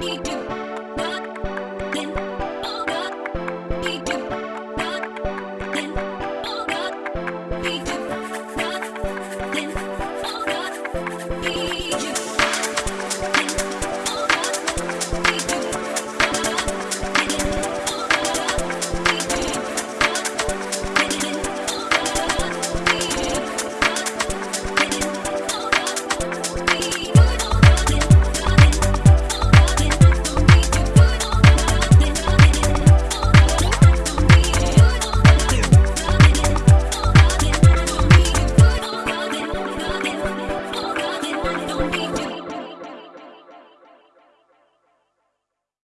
We do.